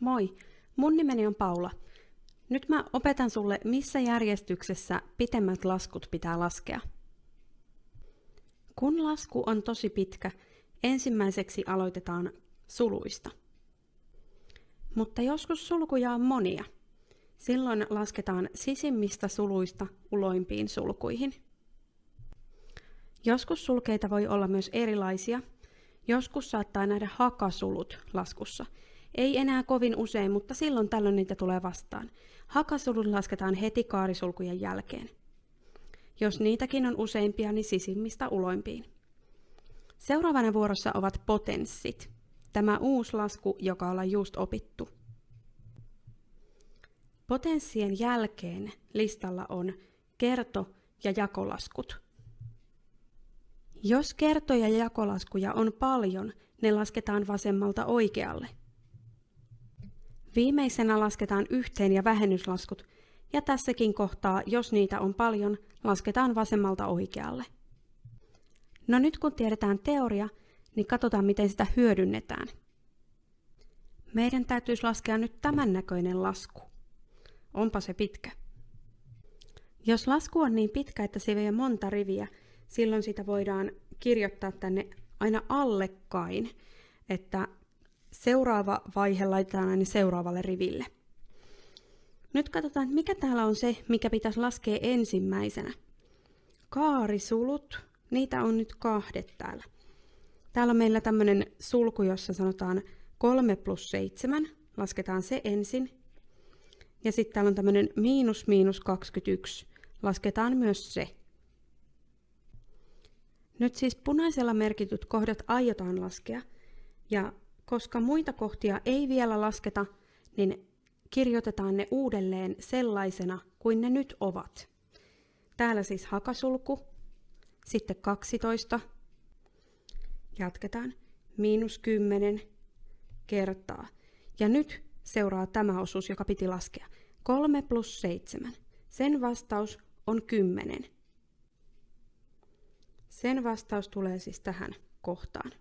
Moi, mun nimeni on Paula. Nyt mä opetan sulle, missä järjestyksessä pitemmät laskut pitää laskea. Kun lasku on tosi pitkä, ensimmäiseksi aloitetaan suluista. Mutta joskus sulkuja on monia. Silloin lasketaan sisimmistä suluista uloimpiin sulkuihin. Joskus sulkeita voi olla myös erilaisia. Joskus saattaa nähdä hakasulut laskussa – ei enää kovin usein, mutta silloin tällöin niitä tulee vastaan. Hakasulut lasketaan heti kaarisulkujen jälkeen. Jos niitäkin on useimpia, niin sisimmistä uloimpiin. Seuraavana vuorossa ovat potenssit. Tämä uusi lasku, joka ollaan just opittu. Potenssien jälkeen listalla on kerto- ja jakolaskut. Jos kerto- ja jakolaskuja on paljon, ne lasketaan vasemmalta oikealle – Viimeisenä lasketaan yhteen- ja vähennyslaskut, ja tässäkin kohtaa, jos niitä on paljon, lasketaan vasemmalta oikealle. No nyt kun tiedetään teoria, niin katsotaan miten sitä hyödynnetään. Meidän täytyisi laskea nyt tämän näköinen lasku. Onpa se pitkä. Jos lasku on niin pitkä, että se vie monta riviä, silloin sitä voidaan kirjoittaa tänne aina allekkain, että seuraava vaihe laitetaan aina seuraavalle riville. Nyt katsotaan, mikä täällä on se, mikä pitäisi laskea ensimmäisenä. Kaarisulut, niitä on nyt kahdet täällä. Täällä on meillä tämmöinen sulku, jossa sanotaan 3 plus 7, lasketaan se ensin. Ja sitten täällä on tämmöinen miinus miinus 21, lasketaan myös se. Nyt siis punaisella merkityt kohdat aiotaan laskea, ja koska muita kohtia ei vielä lasketa, niin kirjoitetaan ne uudelleen sellaisena kuin ne nyt ovat. Täällä siis hakasulku, sitten 12, jatketaan, miinus 10 kertaa. Ja nyt seuraa tämä osuus, joka piti laskea. 3 plus 7. Sen vastaus on 10. Sen vastaus tulee siis tähän kohtaan.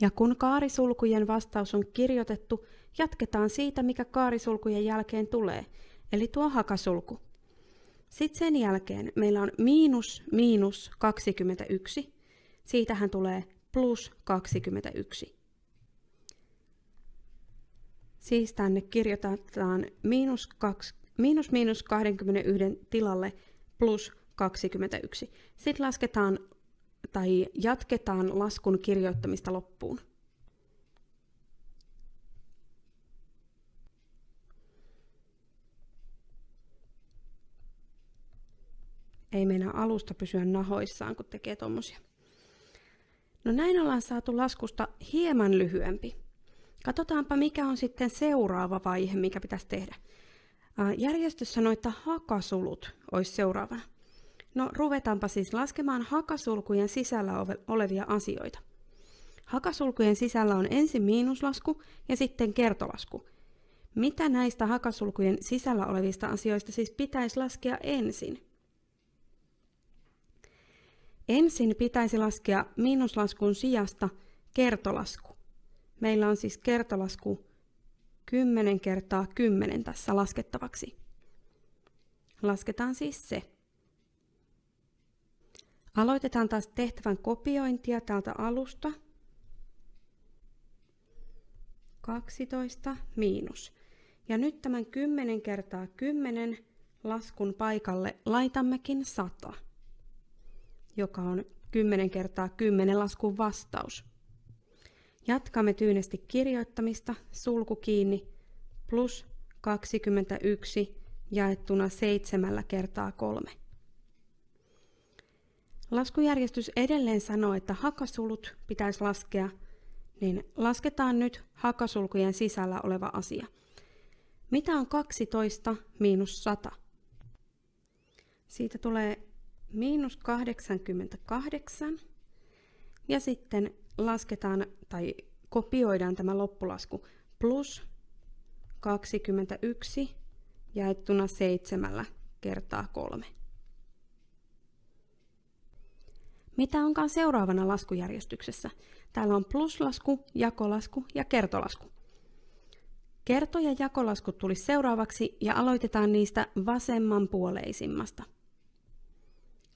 Ja kun kaarisulkujen vastaus on kirjoitettu, jatketaan siitä, mikä kaarisulkujen jälkeen tulee, eli tuo hakasulku. Sitten sen jälkeen meillä on miinus miinus 21. Siitähän tulee plus 21. Siis tänne kirjoitetaan miinus, 2, miinus miinus 21 tilalle plus 21. Sitten lasketaan tai jatketaan laskun kirjoittamista loppuun. Ei mennä alusta pysyä nahoissaan, kun tekee tommosia. No näin ollaan saatu laskusta hieman lyhyempi. Katsotaanpa, mikä on sitten seuraava vaihe, mikä pitäisi tehdä. Järjestys sanoi, että hakasulut olisi seuraavana. No ruvetaanpa siis laskemaan hakasulkujen sisällä olevia asioita. Hakasulkujen sisällä on ensin miinuslasku ja sitten kertolasku. Mitä näistä hakasulkujen sisällä olevista asioista siis pitäisi laskea ensin? Ensin pitäisi laskea miinuslaskun sijasta kertolasku. Meillä on siis kertolasku 10 kertaa 10 tässä laskettavaksi. Lasketaan siis se. Aloitetaan taas tehtävän kopiointia täältä alusta. 12 miinus. Ja nyt tämän 10 kertaa 10 laskun paikalle laitammekin 100, joka on 10 kertaa 10 laskun vastaus. Jatkamme tyynesti kirjoittamista, sulku kiinni, plus 21 jaettuna 7 kertaa 3. Laskujärjestys edelleen sanoo, että hakasulut pitäisi laskea, niin lasketaan nyt hakasulkujen sisällä oleva asia. Mitä on 12 miinus 100? Siitä tulee miinus 88 ja sitten lasketaan tai kopioidaan tämä loppulasku plus 21 jaettuna 7 kertaa 3. Mitä onkaan seuraavana laskujärjestyksessä? Täällä on pluslasku, jakolasku ja kertolasku. Kerto- ja jakolaskut tulisi seuraavaksi ja aloitetaan niistä vasemmanpuoleisimmasta.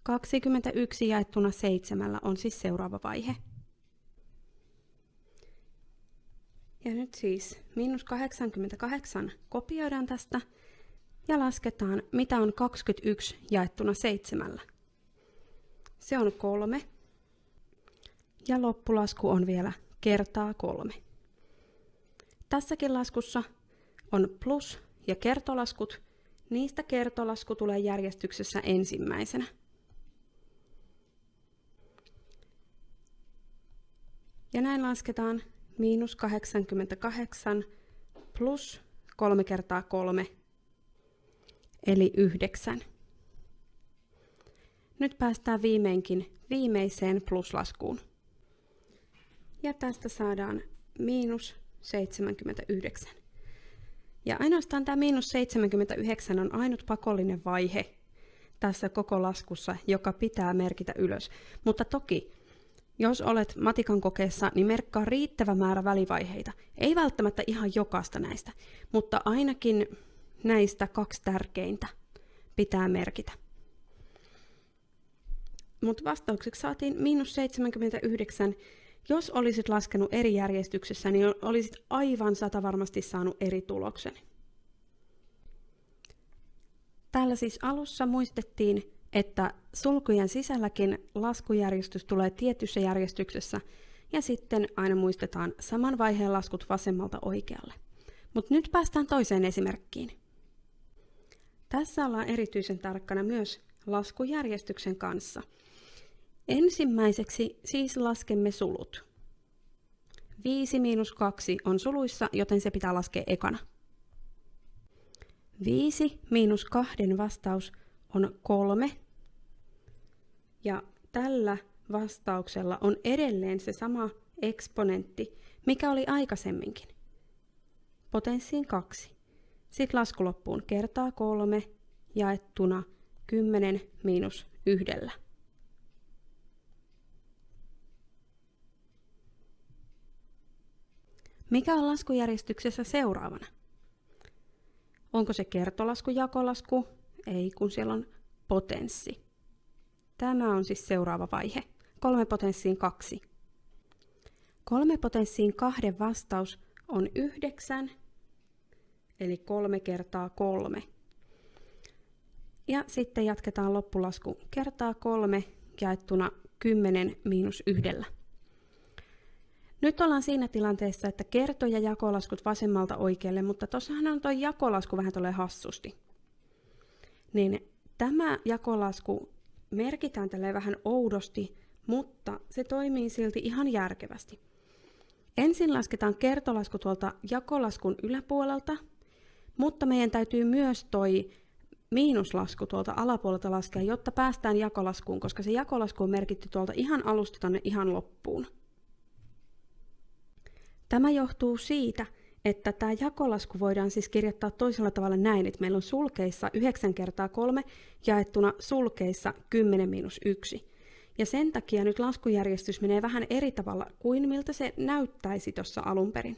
21 jaettuna 7 on siis seuraava vaihe. Ja nyt siis miinus 88 kopioidaan tästä ja lasketaan, mitä on 21 jaettuna 7. Se on kolme. Ja loppulasku on vielä kertaa kolme. Tässäkin laskussa on plus- ja kertolaskut. Niistä kertolasku tulee järjestyksessä ensimmäisenä. Ja näin lasketaan miinus 88 plus 3 kertaa 3, eli 9. Nyt päästään viimeinkin viimeiseen pluslaskuun. Ja tästä saadaan miinus 79. Ja ainoastaan tämä miinus 79 on ainut pakollinen vaihe tässä koko laskussa, joka pitää merkitä ylös. Mutta toki jos olet matikan kokeessa, niin merkkaa riittävä määrä välivaiheita. Ei välttämättä ihan jokaista näistä, mutta ainakin näistä kaksi tärkeintä pitää merkitä. Mutta vastaukseksi saatiin miinus 79. Jos olisit laskenut eri järjestyksessä, niin olisit aivan sata varmasti saanut eri tuloksen. Täällä siis alussa muistettiin että sulkujen sisälläkin laskujärjestys tulee tietyssä järjestyksessä ja sitten aina muistetaan saman vaiheen laskut vasemmalta oikealle. Mutta nyt päästään toiseen esimerkkiin. Tässä ollaan erityisen tarkkana myös laskujärjestyksen kanssa. Ensimmäiseksi siis laskemme sulut. 5 miinus 2 on suluissa, joten se pitää laskea ekana. 5 miinus 2 vastaus on 3 ja tällä vastauksella on edelleen se sama eksponentti, mikä oli aikaisemminkin. Potenssiin 2. Sitten lasku loppuun kertaa 3 jaettuna 10 miinus yhdellä. Mikä on laskujärjestyksessä seuraavana? Onko se kertolasku, jakolasku? Ei, kun siellä on potenssi. Tämä on siis seuraava vaihe. Kolme potenssiin kaksi. Kolme potenssiin kahden vastaus on yhdeksän, eli kolme kertaa kolme. Ja sitten jatketaan loppulasku kertaa kolme jaettuna 10 miinus yhdellä. Nyt ollaan siinä tilanteessa, että kerto- ja jakolaskut vasemmalta oikealle, mutta tuossahan on tuo jakolasku vähän tulee hassusti. Niin tämä jakolasku merkitään tälle vähän oudosti, mutta se toimii silti ihan järkevästi. Ensin lasketaan kertolasku tuolta jakolaskun yläpuolelta, mutta meidän täytyy myös toi miinuslasku tuolta alapuolelta laskea, jotta päästään jakolaskuun, koska se jakolasku on merkitty tuolta ihan alusta tonne ihan loppuun. Tämä johtuu siitä, että tämä jakolasku voidaan siis kirjoittaa toisella tavalla näin, että meillä on sulkeissa 9 kertaa 3 jaettuna sulkeissa 10 miinus 1. Ja sen takia nyt laskujärjestys menee vähän eri tavalla kuin miltä se näyttäisi tuossa alun perin.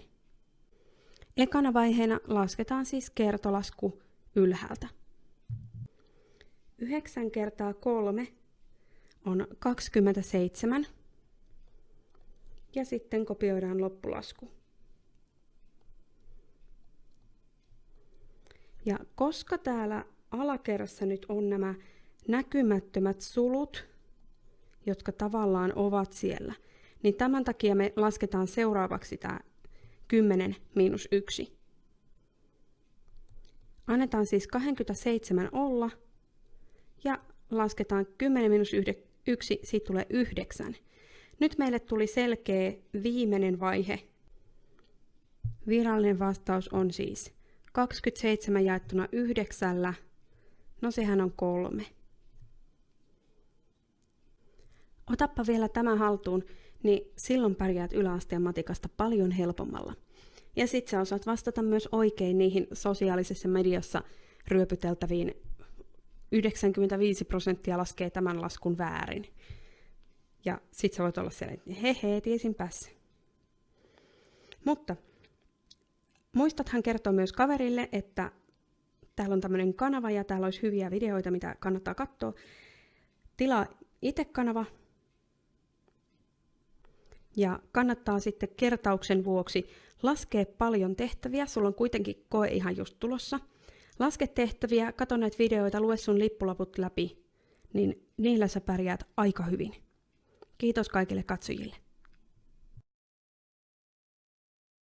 Ekana vaiheena lasketaan siis kertolasku ylhäältä. 9 kertaa 3 on 27. Ja sitten kopioidaan loppulasku. Ja koska täällä alakerrassa nyt on nämä näkymättömät sulut, jotka tavallaan ovat siellä, niin tämän takia me lasketaan seuraavaksi tämä 10 miinus 1. Annetaan siis 27 olla ja lasketaan 10 miinus 1, siitä tulee 9. Nyt meille tuli selkeä viimeinen vaihe. Virallinen vastaus on siis 27 jaettuna yhdeksällä, no sehän on kolme. Otappa vielä tämä haltuun, niin silloin pärjäät yläasteen matikasta paljon helpommalla. Ja sit sä osaat vastata myös oikein niihin sosiaalisessa mediassa ryöpyteltäviin 95 prosenttia laskee tämän laskun väärin. Ja sit sä voit olla siellä, että he he, tiesinpäs. Mutta muistathan kertoa myös kaverille, että täällä on tämmöinen kanava ja täällä olisi hyviä videoita, mitä kannattaa katsoa. Tilaa itse kanava. Ja kannattaa sitten kertauksen vuoksi laskea paljon tehtäviä. Sulla on kuitenkin koe ihan just tulossa. Laske tehtäviä, katso näitä videoita, lue sun lippulaput läpi, niin niillä sä pärjäät aika hyvin. Kiitos kaikille katsojille.